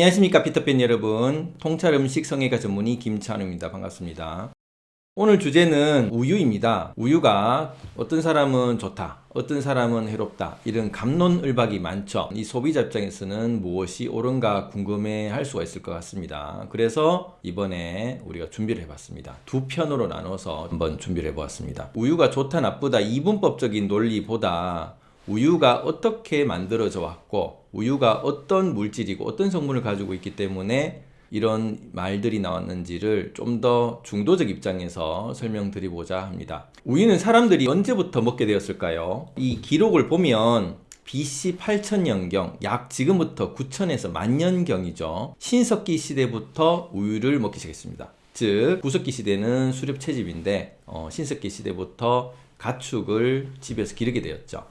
안녕하십니까 피터팬 여러분. 통찰 음식 성형외과 전문의 김찬우입니다. 반갑습니다. 오늘 주제는 우유입니다. 우유가 어떤 사람은 좋다 어떤 사람은 해롭다 이런 감론을박이 많죠. 이 소비자 입장에서는 무엇이 옳은가 궁금해 할 수가 있을 것 같습니다. 그래서 이번에 우리가 준비를 해봤습니다. 두 편으로 나눠서 한번 준비를 해보았습니다. 우유가 좋다 나쁘다 이분법적인 논리보다 우유가 어떻게 만들어져 왔고 우유가 어떤 물질이고 어떤 성분을 가지고 있기 때문에 이런 말들이 나왔는지를 좀 더 중도적 입장에서 설명드리고자 합니다. 우유는 사람들이 언제부터 먹게 되었을까요? 이 기록을 보면 BC 8000년경 약 지금부터 9000에서 만년경이죠. 신석기 시대부터 우유를 먹기 시작했습니다. 즉 구석기 시대는 수렵 채집인데 어, 신석기 시대부터 가축을 집에서 기르게 되었죠.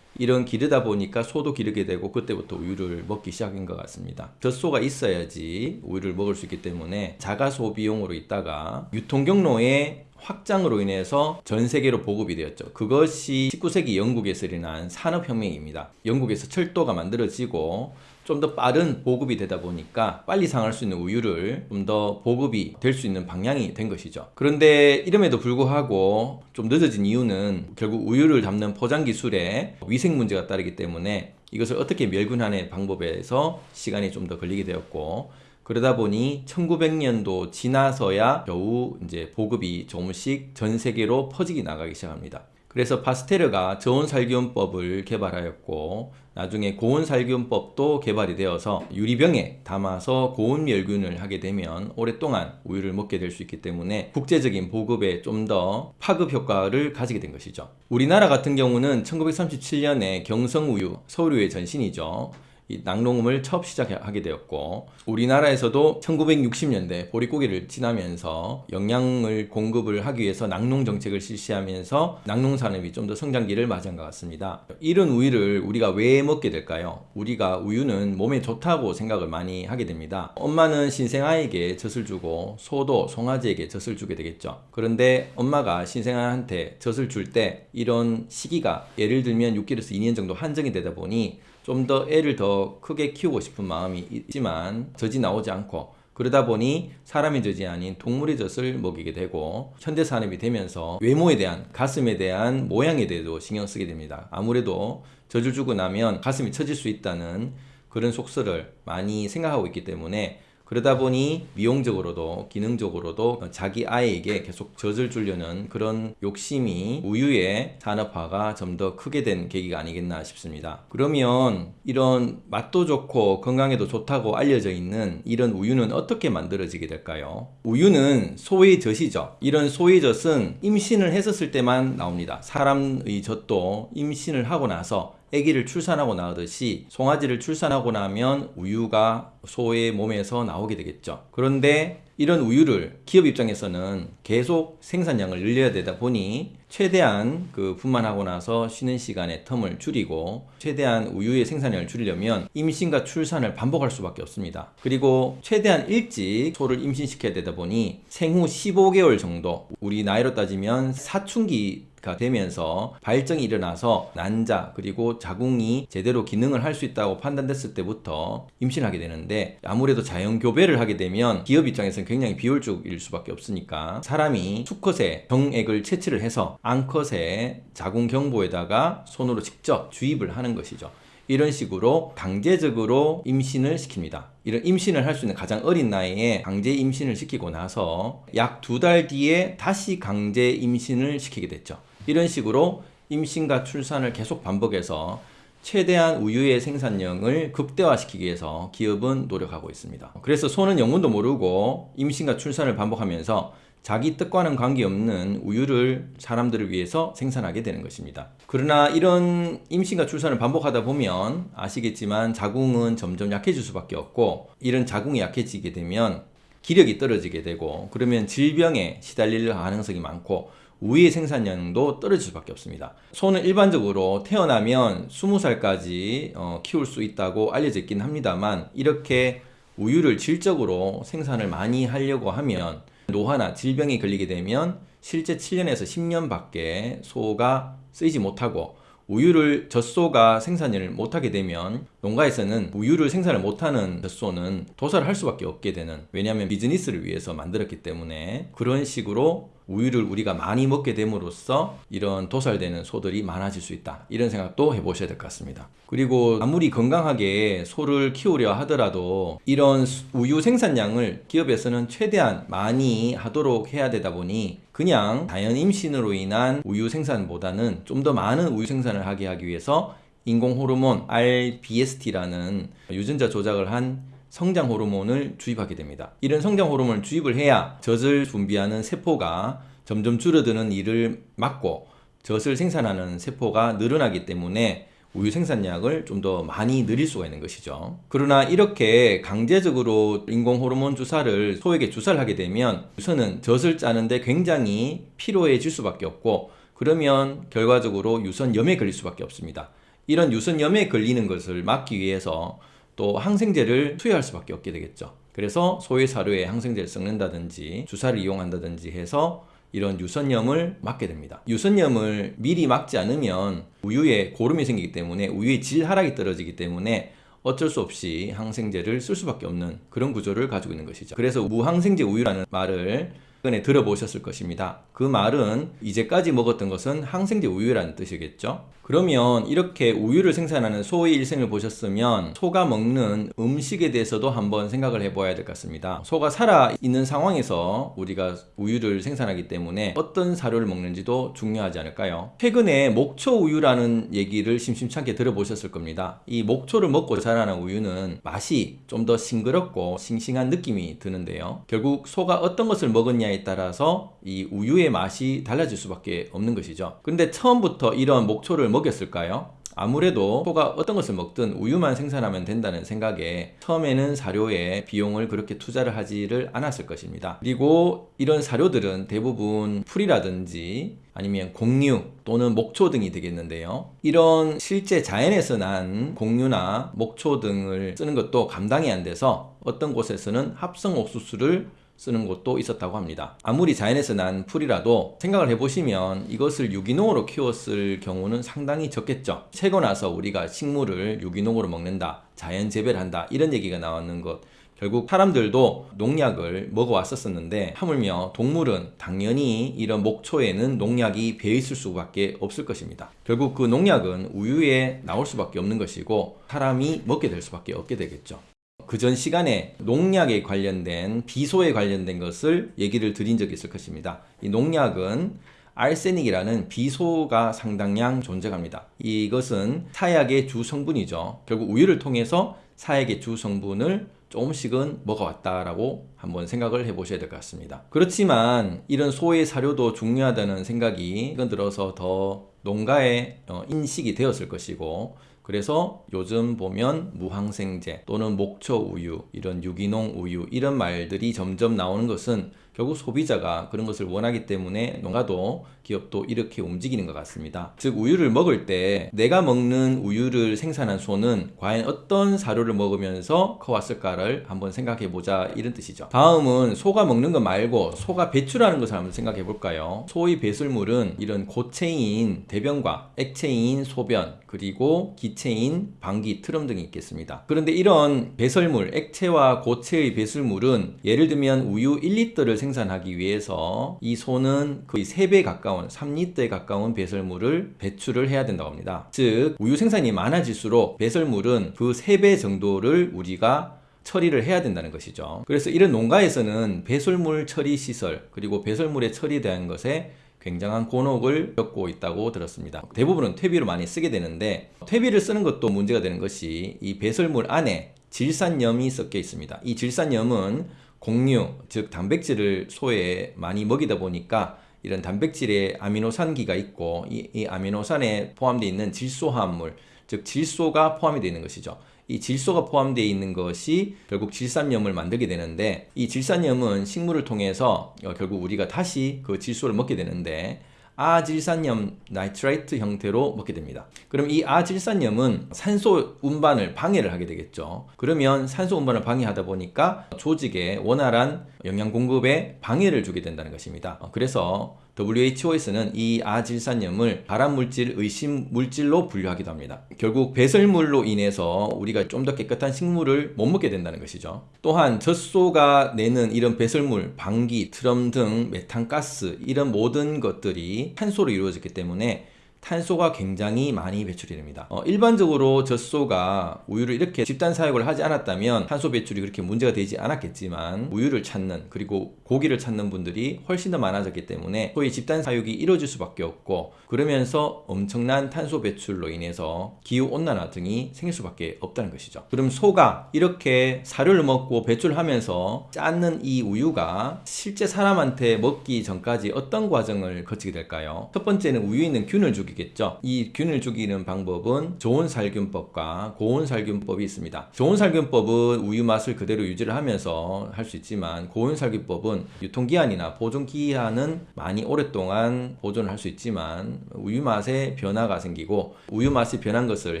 이런 기르다 보니까 소도 기르게 되고 그때부터 우유를 먹기 시작인 것 같습니다. 젖소가 있어야지 우유를 먹을 수 있기 때문에 자가 소비용으로 있다가 유통 경로의 확장으로 인해서 전 세계로 보급이 되었죠. 그것이 19세기 영국에서 일어난 산업혁명입니다. 영국에서 철도가 만들어지고 좀 더 빠른 보급이 되다 보니까 빨리 상할 수 있는 우유를 좀 더 보급이 될 수 있는 방향이 된 것이죠. 그런데 이름에도 불구하고 좀 늦어진 이유는 결국 우유를 담는 포장 기술에 위생 문제가 따르기 때문에 이것을 어떻게 멸균하는 방법에서 시간이 좀 더 걸리게 되었고 그러다 보니 1900년도 지나서야 겨우 이제 보급이 조금씩 전 세계로 퍼지기 나가기 시작합니다. 그래서 파스테르가 저온살균법을 개발하였고 나중에 고온살균법도 개발이 되어서 유리병에 담아서 고온멸균을 하게 되면 오랫동안 우유를 먹게 될 수 있기 때문에 국제적인 보급에 좀 더 파급 효과를 가지게 된 것이죠. 우리나라 같은 경우는 1937년에 경성우유, 서울우유의 전신이죠. 이 낙농음을 처음 시작하게 되었고 우리나라에서도 1960년대 보릿고개를 지나면서 영양을 공급을 하기 위해서 낙농 정책을 실시하면서 낙농 산업이 좀 더 성장기를 맞은 것 같습니다. 이런 우유를 우리가 왜 먹게 될까요? 우리가 우유는 몸에 좋다고 생각을 많이 하게 됩니다. 엄마는 신생아에게 젖을 주고 소도 송아지에게 젖을 주게 되겠죠. 그런데 엄마가 신생아한테 젖을 줄 때 이런 시기가 예를 들면 6개월에서 2년 정도 한정이 되다 보니 좀 더 애를 더 크게 키우고 싶은 마음이 있지만 젖이 나오지 않고 그러다 보니 사람의 젖이 아닌 동물의 젖을 먹이게 되고 현대 산업이 되면서 외모에 대한 가슴에 대한 모양에 대해도 신경 쓰게 됩니다. 아무래도 젖을 주고 나면 가슴이 처질 수 있다는 그런 속설을 많이 생각하고 있기 때문에 그러다 보니 미용적으로도 기능적으로도 자기 아이에게 계속 젖을 주려는 그런 욕심이 우유의 산업화가 좀 더 크게 된 계기가 아니겠나 싶습니다. 그러면 이런 맛도 좋고 건강에도 좋다고 알려져 있는 이런 우유는 어떻게 만들어지게 될까요? 우유는 소의 젖이죠. 이런 소의 젖은 임신을 했었을 때만 나옵니다. 사람의 젖도 임신을 하고 나서 아기를 출산하고 나오듯이 송아지를 출산하고 나면 우유가 소의 몸에서 나오게 되겠죠. 그런데 이런 우유를 기업 입장에서는 계속 생산량을 늘려야 되다 보니 최대한 그 분만하고 나서 쉬는 시간의 텀을 줄이고 최대한 우유의 생산량을 줄이려면 임신과 출산을 반복할 수밖에 없습니다. 그리고 최대한 일찍 소를 임신시켜야 되다 보니 생후 15개월 정도 우리 나이로 따지면 사춘기 가 되면서 발정이 일어나서 난자 그리고 자궁이 제대로 기능을 할 수 있다고 판단됐을 때부터 임신하게 되는데 아무래도 자연 교배를 하게 되면 기업 입장에서는 굉장히 비효율적일 수밖에 없으니까 사람이 수컷의 정액을 채취를 해서 암컷의 자궁 경부에다가 손으로 직접 주입을 하는 것이죠. 이런 식으로 강제적으로 임신을 시킵니다. 이런 임신을 할 수 있는 가장 어린 나이에 강제 임신을 시키고 나서 약 두 달 뒤에 다시 강제 임신을 시키게 됐죠. 이런 식으로 임신과 출산을 계속 반복해서 최대한 우유의 생산량을 극대화시키기 위해서 기업은 노력하고 있습니다. 그래서 소는 영문도 모르고 임신과 출산을 반복하면서 자기 뜻과는 관계없는 우유를 사람들을 위해서 생산하게 되는 것입니다. 그러나 이런 임신과 출산을 반복하다 보면 아시겠지만 자궁은 점점 약해질 수밖에 없고 이런 자궁이 약해지게 되면 기력이 떨어지게 되고 그러면 질병에 시달릴 가능성이 많고 우유의 생산량도 떨어질 수밖에 없습니다. 소는 일반적으로 태어나면 20살까지 어, 키울 수 있다고 알려져 있긴 합니다만 이렇게 우유를 질적으로 생산을 많이 하려고 하면 노화나 질병이 걸리게 되면 실제 7년에서 10년 밖에 소가 쓰이지 못하고 우유를 젖소가 생산을 못하게 되면 농가에서는 우유를 생산을 못하는 젖소는 도살을 할 수밖에 없게 되는 왜냐하면 비즈니스를 위해서 만들었기 때문에 그런 식으로 우유를 우리가 많이 먹게 됨으로써 이런 도살되는 소들이 많아질 수 있다. 이런 생각도 해보셔야 될 것 같습니다. 그리고 아무리 건강하게 소를 키우려 하더라도 이런 우유 생산량을 기업에서는 최대한 많이 하도록 해야 되다 보니 그냥 자연 임신으로 인한 우유 생산보다는 좀 더 많은 우유 생산을 하게 하기 위해서 인공 호르몬 RBST라는 유전자 조작을 한 성장 호르몬을 주입하게 됩니다. 이런 성장 호르몬을 주입을 해야 젖을 분비하는 세포가 점점 줄어드는 일을 막고 젖을 생산하는 세포가 늘어나기 때문에 우유 생산량을 좀 더 많이 늘릴 수가 있는 것이죠. 그러나 이렇게 강제적으로 인공 호르몬 주사를 소에게 주사를 하게 되면 우선은 젖을 짜는데 굉장히 피로해질 수밖에 없고 그러면 결과적으로 유선염에 걸릴 수밖에 없습니다. 이런 유선염에 걸리는 것을 막기 위해서 또 항생제를 투여할 수밖에 없게 되겠죠. 그래서 소의 사료에 항생제를 섞는다든지 주사를 이용한다든지 해서 이런 유선염을 막게 됩니다. 유선염을 미리 막지 않으면 우유에 고름이 생기기 때문에 우유의 질 하락이 떨어지기 때문에 어쩔 수 없이 항생제를 쓸 수밖에 없는 그런 구조를 가지고 있는 것이죠. 그래서 무항생제 우유라는 말을 최근에 들어보셨을 것입니다. 그 말은 이제까지 먹었던 것은 항생제 우유라는 뜻이겠죠. 그러면 이렇게 우유를 생산하는 소의 일생을 보셨으면 소가 먹는 음식에 대해서도 한번 생각을 해봐야 될 것 같습니다. 소가 살아있는 상황에서 우리가 우유를 생산하기 때문에 어떤 사료를 먹는지도 중요하지 않을까요? 최근에 목초 우유라는 얘기를 심심찮게 들어보셨을 겁니다. 이 목초를 먹고 자라는 우유는 맛이 좀 더 싱그럽고 싱싱한 느낌이 드는데요. 결국 소가 어떤 것을 먹었냐에 따라서 이 우유의 맛이 달라질 수밖에 없는 것이죠. 근데 처음부터 이런 목초를 먹였을까요? 아무래도 소가 어떤 것을 먹든 우유만 생산하면 된다는 생각에 처음에는 사료에 비용을 그렇게 투자를 하지를 않았을 것입니다. 그리고 이런 사료들은 대부분 풀이라든지 아니면 곡류 또는 목초 등이 되겠는데요. 이런 실제 자연에서 난 곡류나 목초 등을 쓰는 것도 감당이 안 돼서 어떤 곳에서는 합성 옥수수를 쓰는 곳도 있었다고 합니다. 아무리 자연에서 난 풀이라도 생각을 해보시면 이것을 유기농으로 키웠을 경우는 상당히 적겠죠. 채고 나서 우리가 식물을 유기농으로 먹는다, 자연 재배를 한다 이런 얘기가 나왔는 것 결국 사람들도 농약을 먹어왔었었는데 하물며 동물은 당연히 이런 목초에는 농약이 배있을 수밖에 없을 것입니다. 결국 그 농약은 우유에 나올 수밖에 없는 것이고 사람이 먹게 될 수밖에 없게 되겠죠. 그 전 시간에 농약에 관련된 비소에 관련된 것을 얘기를 드린 적이 있을 것입니다. 이 농약은 알세닉이라는 비소가 상당량 존재합니다. 이것은 사약의 주 성분이죠. 결국 우유를 통해서 사약의 주 성분을 조금씩은 먹어왔다라고 한번 생각을 해보셔야 될 것 같습니다. 그렇지만 이런 소의 사료도 중요하다는 생각이 이건 들어서 더 농가의 어, 인식이 되었을 것이고 그래서 요즘 보면 무항생제 또는 목초 우유, 이런 유기농 우유 이런 말들이 점점 나오는 것은 결국 소비자가 그런 것을 원하기 때문에 농가도 기업도 이렇게 움직이는 것 같습니다. 즉 우유를 먹을 때 내가 먹는 우유를 생산한 소는 과연 어떤 사료를 먹으면서 커왔을까를 한번 생각해 보자 이런 뜻이죠. 다음은 소가 먹는 것 말고 소가 배출하는 것을 한번 생각해 볼까요? 소의 배설물은 이런 고체인 대변과 액체인 소변 그리고 기체인 방귀, 트림 등이 있겠습니다. 그런데 이런 배설물, 액체와 고체의 배설물은 예를 들면 우유 1리터를 생산하기 위해서 이 소는 거의 3배 가까운 3리터에 가까운 배설물을 배출을 해야 된다고 합니다. 즉 우유 생산이 많아질수록 배설물은 그 3배 정도를 우리가 처리를 해야 된다는 것이죠. 그래서 이런 농가에서는 배설물 처리 시설 그리고 배설물의 처리에 대한 것에 굉장한 곤혹을 겪고 있다고 들었습니다. 대부분은 퇴비로 많이 쓰게 되는데 퇴비를 쓰는 것도 문제가 되는 것이 이 배설물 안에 질산염이 섞여 있습니다. 이 질산염은 곡류, 즉 단백질을 소에 많이 먹이다 보니까 이런 단백질에 아미노산기가 있고 이, 이 아미노산에 포함되어 있는 질소화합물, 즉 질소가 포함이 되어 있는 것이죠. 이 질소가 포함되어 있는 것이 결국 질산염을 만들게 되는데 이 질산염은 식물을 통해서 어, 결국 우리가 다시 그 질소를 먹게 되는데 아질산염 nitrite 형태로 먹게 됩니다. 그럼 이 아질산염은 산소 운반을 방해를 하게 되겠죠. 그러면 산소 운반을 방해하다 보니까 조직에 원활한 영양 공급에 방해를 주게 된다는 것입니다. 어, 그래서 WHO에서는 이 아질산염을 발암물질 의심 물질로 분류하기도 합니다. 결국 배설물로 인해서 우리가 좀 더 깨끗한 식물을 못 먹게 된다는 것이죠. 또한 젖소가 내는 이런 배설물, 방귀, 트림 등 메탄가스 이런 모든 것들이 탄소로 이루어졌기 때문에 탄소가 굉장히 많이 배출이 됩니다. 어, 일반적으로 젖소가 우유를 이렇게 집단 사육을 하지 않았다면 탄소 배출이 그렇게 문제가 되지 않았겠지만 우유를 찾는 그리고 고기를 찾는 분들이 훨씬 더 많아졌기 때문에 소위 집단 사육이 이루어질 수밖에 없고 그러면서 엄청난 탄소 배출로 인해서 기후 온난화 등이 생길 수밖에 없다는 것이죠. 그럼 소가 이렇게 사료를 먹고 배출하면서 짰는 이 우유가 실제 사람한테 먹기 전까지 어떤 과정을 거치게 될까요? 첫 번째는 우유에 있는 균을 죽 이겠죠. 이 균을 죽이는 방법은 좋은 살균법과 고온 살균법이 있습니다. 좋은 살균법은 우유 맛을 그대로 유지를 하면서 할 수 있지만 고온 살균법은 유통기한이나 보존기한은 많이 오랫동안 보존을 할 수 있지만 우유 맛에 변화가 생기고 우유 맛이 변한 것을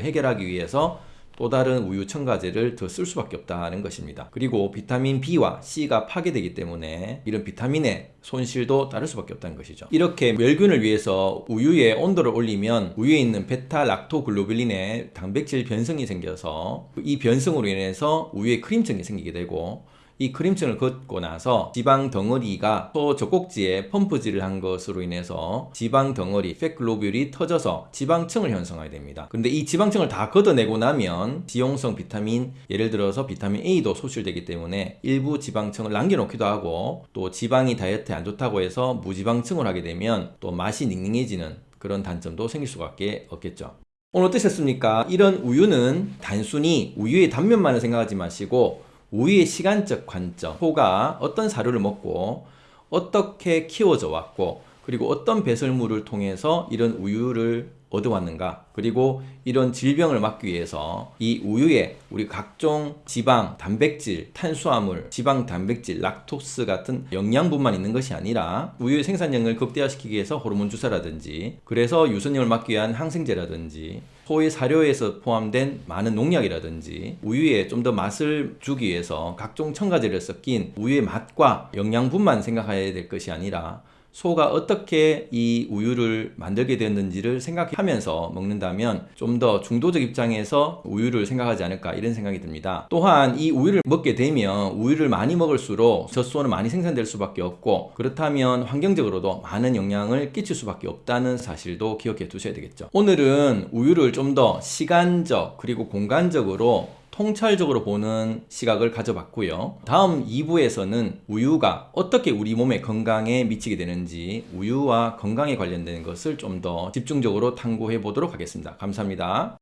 해결하기 위해서 또 다른 우유 첨가제를 더 쓸 수밖에 없다는 것입니다. 그리고 비타민 B와 C가 파괴되기 때문에 이런 비타민의 손실도 따를 수밖에 없다는 것이죠. 이렇게 멸균을 위해서 우유의 온도를 올리면 우유에 있는 베타 락토글로뷸린의 단백질 변성이 생겨서 이 변성으로 인해서 우유에 크림층이 생기게 되고 이 크림층을 걷고 나서 지방 덩어리가 소 젖꼭지에 펌프질을 한 것으로 인해서 지방 덩어리 팻글로뷸이 터져서 지방층을 형성하게 됩니다. 그런데 이 지방층을 다 걷어내고 나면 지용성 비타민 예를 들어서 비타민 A도 소실되기 때문에 일부 지방층을 남겨놓기도 하고 또 지방이 다이어트에 안 좋다고 해서 무지방층을 하게 되면 또 맛이 닝닝해지는 그런 단점도 생길 수밖에 없겠죠. 오늘 어떠셨습니까? 이런 우유는 단순히 우유의 단면만을 생각하지 마시고 우유의 시간적 관점, 소가 어떤 사료를 먹고 어떻게 키워져 왔고 그리고 어떤 배설물을 통해서 이런 우유를 얻어왔는가? 그리고 이런 질병을 막기 위해서 이 우유에 우리 각종 지방, 단백질, 탄수화물, 지방, 단백질, 락토스 같은 영양분만 있는 것이 아니라 우유의 생산량을 극대화시키기 위해서 호르몬 주사라든지 그래서 유선염을 막기 위한 항생제라든지 소의 사료에서 포함된 많은 농약이라든지 우유에 좀 더 맛을 주기 위해서 각종 첨가제를 섞인 우유의 맛과 영양분만 생각해야 될 것이 아니라 소가 어떻게 이 우유를 만들게 됐는지를 생각하면서 먹는다면 좀 더 중도적 입장에서 우유를 생각하지 않을까 이런 생각이 듭니다. 또한 이 우유를 먹게 되면 우유를 많이 먹을수록 젖소는 많이 생산될 수밖에 없고 그렇다면 환경적으로도 많은 영향을 끼칠 수밖에 없다는 사실도 기억해 두셔야 되겠죠. 오늘은 우유를 좀 더 시간적 그리고 공간적으로 통찰적으로 보는 시각을 가져봤고요. 다음 2부에서는 우유가 어떻게 우리 몸의 건강에 미치게 되는지 우유와 건강에 관련된 것을 좀 더 집중적으로 탐구해 보도록 하겠습니다. 감사합니다.